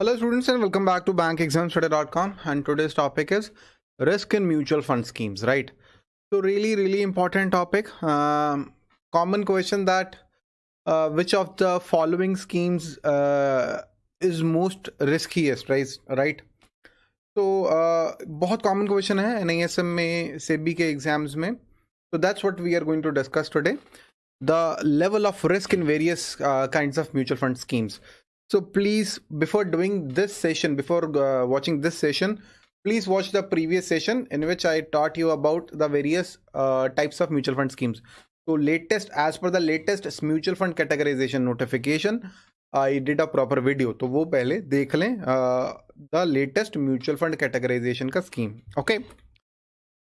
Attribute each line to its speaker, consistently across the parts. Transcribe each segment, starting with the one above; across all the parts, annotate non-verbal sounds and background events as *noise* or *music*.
Speaker 1: Hello students and welcome back to bankexamstoday.com and today's topic is risk in mutual fund schemes right? So really really important topic. Um, common question that uh, which of the following schemes uh, is most riskiest right right? So uh, बहुत common question है NISM में SEBI exams में. So that's what we are going to discuss today. The level of risk in various uh, kinds of mutual fund schemes so please before doing this session before uh, watching this session please watch the previous session in which i taught you about the various uh, types of mutual fund schemes. So latest as per the latest mutual fund categorization notification i did a proper video. to wo pehle dekh le, uh, the latest mutual fund categorization ka scheme. Okay?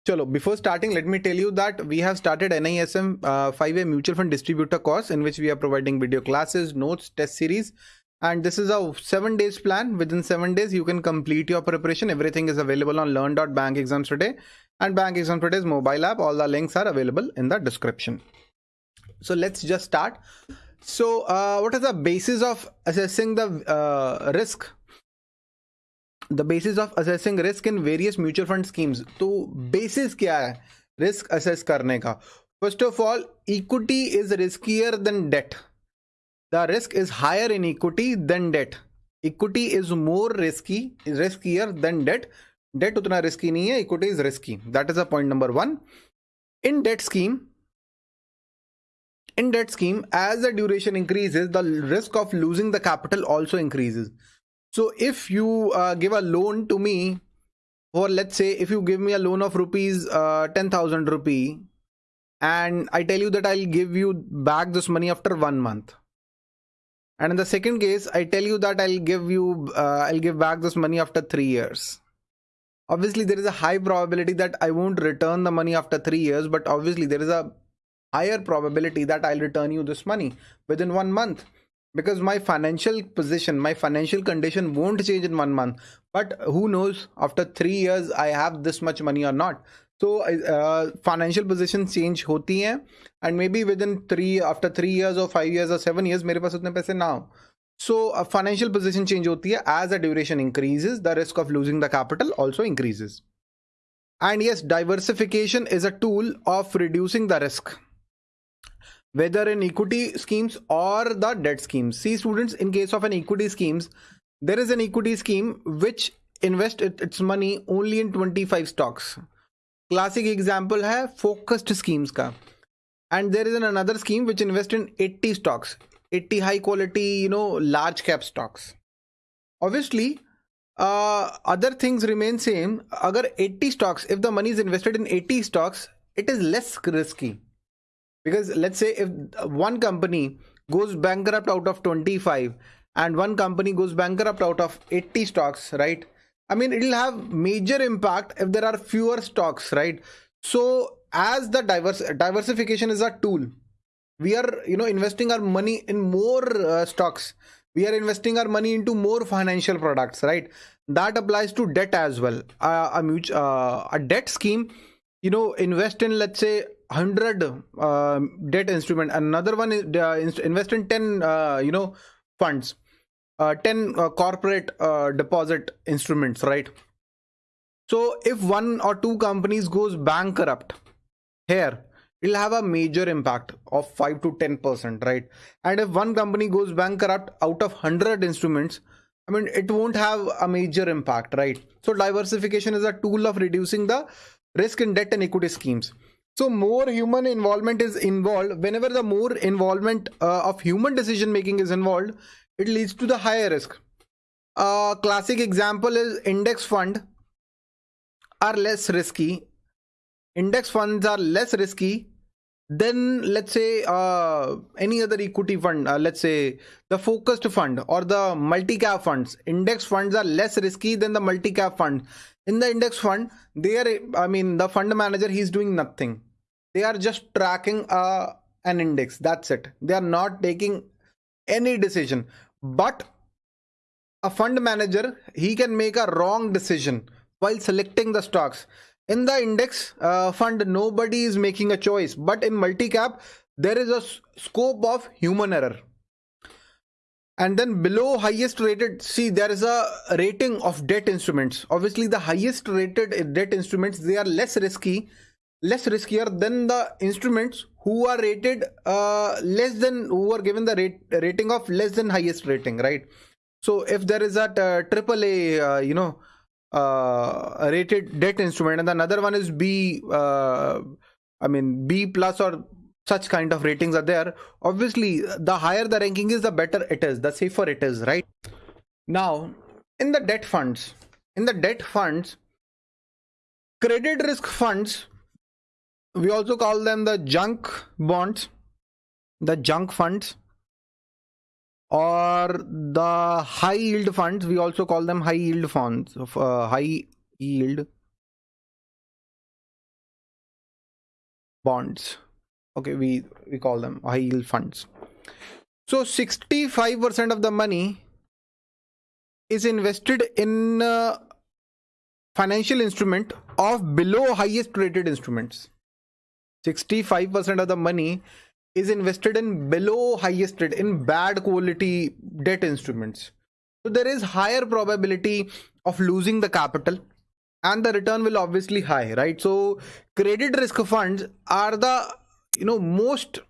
Speaker 1: Chalo, before starting, let me tell you that we have started NISM uh, 5A Mutual Fund Distributor course in which we are providing video classes, notes, test series, and this is a seven days plan. Within seven days you can complete your preparation. Everything is available on learn.bankexams today. And bank exam today's mobile app. All the links are available in the description. So let's just start. So uh, what is the basis of assessing the uh, risk? The basis of assessing risk in various mutual fund schemes. so basis kya hai risk assess karne ka first of all equity is riskier than debt the risk is higher in equity than debt. Equity is more risky riskier than debt. Debt utna risky nahi hai equity is risky. That is a point number 1 in debt scheme in debt scheme as the duration increases the risk of losing the capital also increases. So if you uh, give a loan to me or let's say if you give me a loan of rupees uh, 10000 rupee and i tell you that i'll give you back this money after one month and in the second case, I tell you that I'll give you, uh, I'll give back this money after three years. Obviously, there is a high probability that I won't return the money after three years, but obviously there is a higher probability that I'll return you this money within one month. Because my financial position my financial condition won't change in one month. But who knows after three years i have this much money or not so uh, financial position change hoti hai and maybe within three after three years or five years or seven years mere paas utne paise now so a financial position change hoti hai as the duration increases the risk of losing the capital also increases and yes diversification is a tool of reducing the risk whether in equity schemes or the debt schemes. See students, in case of an equity schemes, there is an equity scheme which invest its money only in 25 stocks. Classic example hai focused schemes ka. And there is an another scheme which invest in 80 stocks, 80 high quality, you know, large cap stocks. Obviously, uh, other things remain same. Agar 80 stocks, if the money is invested in 80 stocks, it is less risky because let's say if one company goes bankrupt out of 25 and one company goes bankrupt out of 80 stocks right i mean it'll have major impact if there are fewer stocks right? So as the diverse diversification is a tool we are you know investing our money in more uh, stocks. We are investing our money into more financial products right? That applies to debt as well. Uh, a, mutual, uh, a debt scheme you know invest in let's say 100 uh, debt instrument. Another one is uh, invest in 10 uh, you know funds uh, 10 uh, corporate uh, deposit instruments right? So if one or two companies goes bankrupt here it'll have a major impact of 5 to 10 percent right? And if one company goes bankrupt out of 100 instruments i mean it won't have a major impact right? So diversification is a tool of reducing the risk in debt and equity schemes. So more human involvement is involved. Whenever the more involvement uh, of human decision making is involved, it leads to the higher risk. A classic example is index fund are less risky. Index funds are less risky than let's say uh, any other equity fund. Uh, let's say the focused fund or the multi-cap funds. Index funds are less risky than the multi-cap fund. In the index fund, they are, I mean, the fund manager, he's doing nothing they are just tracking uh, an index that's it they are not taking any decision but a fund manager he can make a wrong decision while selecting the stocks. In the index uh, fund nobody is making a choice. But in multi-cap there is a scope of human error. And then below highest rated see there is a rating of debt instruments. Obviously the highest rated debt instruments they are less risky less riskier than the instruments who are rated uh, less than who are given the rate rating of less than highest rating right? So if there is a uh, triple a uh, you know uh, rated debt instrument and another one is b i mean b plus or such kind of ratings are there obviously the higher the ranking is the better it is the safer it is right? Now in the debt funds in the debt funds credit risk funds we also call them the junk bonds the junk funds or the high yield funds. We also call them high yield funds uh, high yield bonds. Okay we we call them high yield funds. So 65% of the money is invested in uh, financial instrument of below highest rated instruments 65% of the money is invested in below highest rate in bad quality debt instruments. So there is higher probability of losing the capital and the return will obviously high right? So credit risk funds are the you know most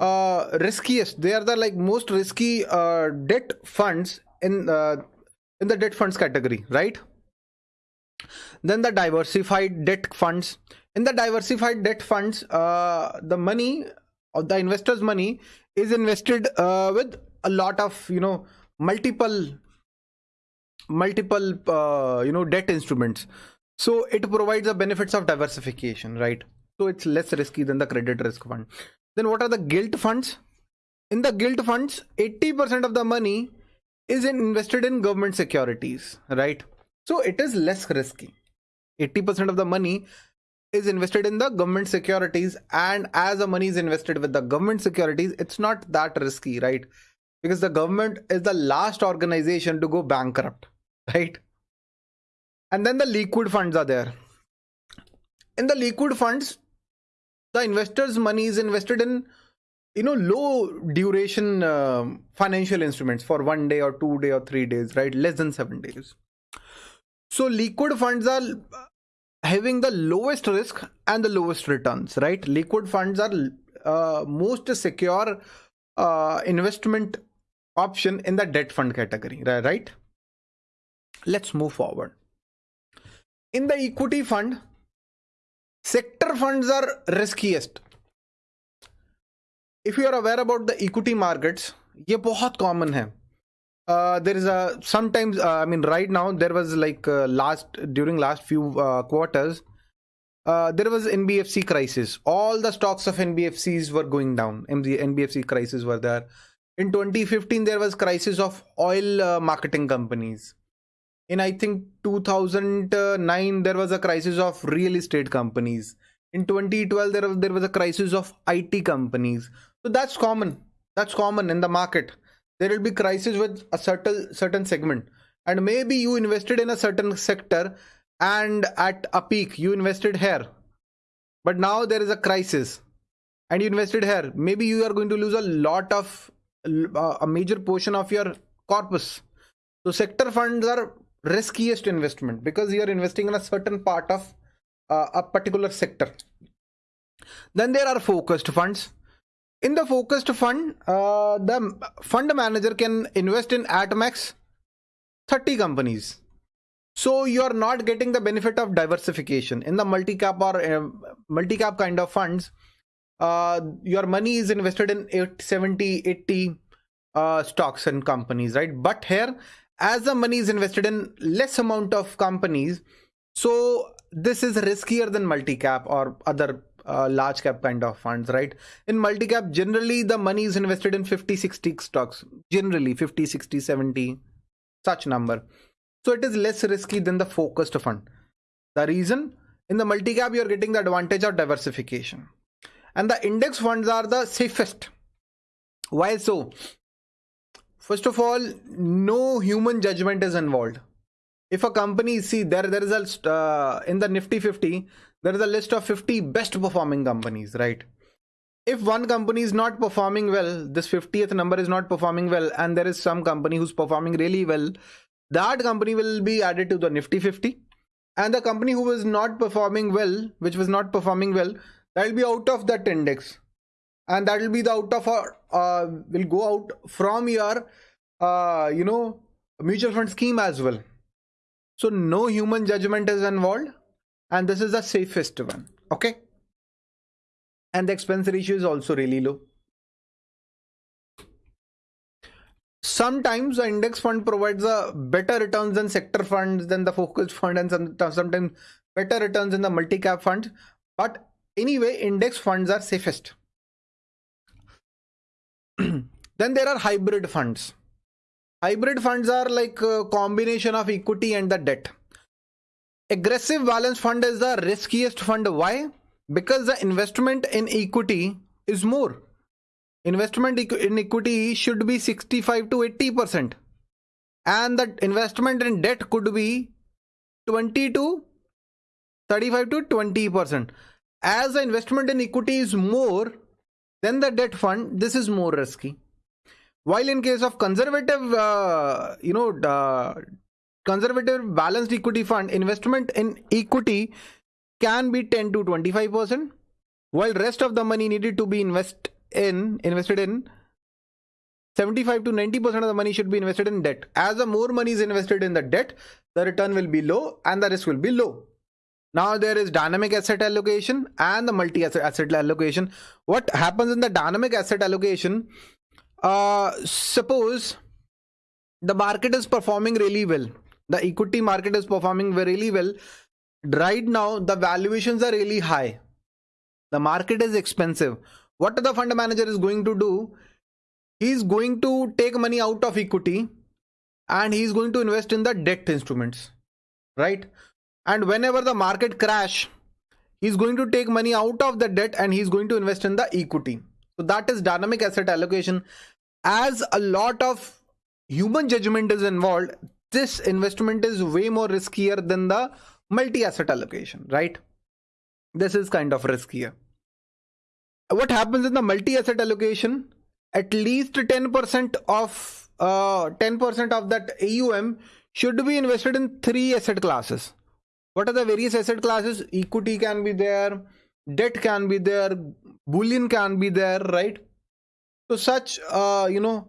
Speaker 1: uh riskiest. They are the like most risky uh debt funds in uh, in the debt funds category right then the diversified debt funds. In the diversified debt funds uh, the money of the investors money is invested uh, with a lot of you know multiple multiple uh, you know debt instruments. So it provides the benefits of diversification right? So it's less risky than the credit risk fund. Then what are the gilt funds? In the gilt funds 80% of the money is invested in government securities right so it is less risky. 80% of the money is invested in the government securities and as the money is invested with the government securities it's not that risky right? Because the government is the last organization to go bankrupt right? And then the liquid funds are there. In the liquid funds the investors money is invested in you know low duration uh, financial instruments for one day or two day or three days right? Less than seven days so liquid funds are having the lowest risk and the lowest returns right liquid funds are uh, most secure uh, investment option in the debt fund category right let's move forward in the equity fund sector funds are riskiest if you are aware about the equity markets ये बहुत common है uh, there is a sometimes uh, i mean right now there was like uh, last during last few uh, quarters uh, there was nbfc crisis. All the stocks of nbfcs were going down. Nbfc crisis were there. In 2015 there was crisis of oil marketing companies. In i think 2009 there was a crisis of real estate companies. In 2012 there was, there was a crisis of it companies. So that's common. That's common in the market there will be crisis with a certain certain segment. And maybe you invested in a certain sector and at a peak you invested here. But now there is a crisis and you invested here. Maybe you are going to lose a lot of uh, a major portion of your corpus. So sector funds are riskiest investment because you are investing in a certain part of uh, a particular sector. Then there are focused funds in the focused fund, uh, the fund manager can invest in at max 30 companies. So you are not getting the benefit of diversification in the multi-cap or uh, multi-cap kind of funds. Uh, your money is invested in 70, 80 uh, stocks and companies, right? But here, as the money is invested in less amount of companies, so this is riskier than multi-cap or other uh, large cap kind of funds right? In multi cap generally the money is invested in 50 60 stocks. Generally 50 60 70 such number. So it is less risky than the focused fund. The reason? In the multi cap you're getting the advantage of diversification. And the index funds are the safest. Why so? First of all no human judgment is involved. If a company see there there is a uh, in the nifty 50 there is a list of 50 best performing companies right if one company is not performing well, this 50th number is not performing well, and there is some company who's performing really well, that company will be added to the Nifty 50. And the company who was not performing well, which was not performing well, that will be out of that index. And that will be the out of our, uh, will go out from your, uh, you know, mutual fund scheme as well. So no human judgment is involved. And this is the safest one. Okay and the expense ratio is also really low. Sometimes the index fund provides a better returns than sector funds than the focus fund and sometimes better returns in the multi-cap funds. But anyway, index funds are safest. *clears throat* then there are hybrid funds. Hybrid funds are like a combination of equity and the debt. Aggressive balance fund is the riskiest fund. Why? because the investment in equity is more investment in equity should be 65 to 80 percent and the investment in debt could be 20 to 35 to 20 percent as the investment in equity is more than the debt fund this is more risky while in case of conservative uh, you know uh, conservative balanced equity fund investment in equity can be 10 to 25 percent while rest of the money needed to be invest in invested in 75 to 90 percent of the money should be invested in debt. As the more money is invested in the debt the return will be low and the risk will be low. Now there is dynamic asset allocation and the multi asset asset allocation. What happens in the dynamic asset allocation? Uh, suppose the market is performing really well the equity market is performing really well. Right now the valuations are really high. The market is expensive. What the fund manager is going to do he is going to take money out of equity and he is going to invest in the debt instruments right? And whenever the market crash he's going to take money out of the debt and he's going to invest in the equity. So that is dynamic asset allocation. As a lot of human judgment is involved this investment is way more riskier than the multi-asset allocation, right? This is kind of riskier. What happens in the multi-asset allocation? At least 10% of uh, 10% of that AUM should be invested in three asset classes. What are the various asset classes? Equity can be there, debt can be there, bullion can be there, right? So such, uh, you know,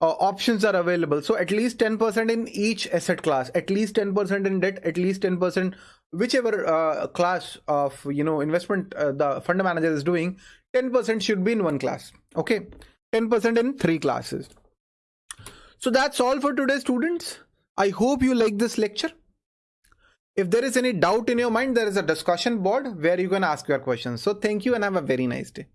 Speaker 1: uh, options are available. So at least 10% in each asset class, at least 10% in debt, at least 10% whichever uh, class of you know investment uh, the fund manager is doing, 10% should be in one class. Okay, 10% in three classes. So that's all for today, students. I hope you like this lecture. If there is any doubt in your mind, there is a discussion board where you can ask your questions. So thank you and have a very nice day.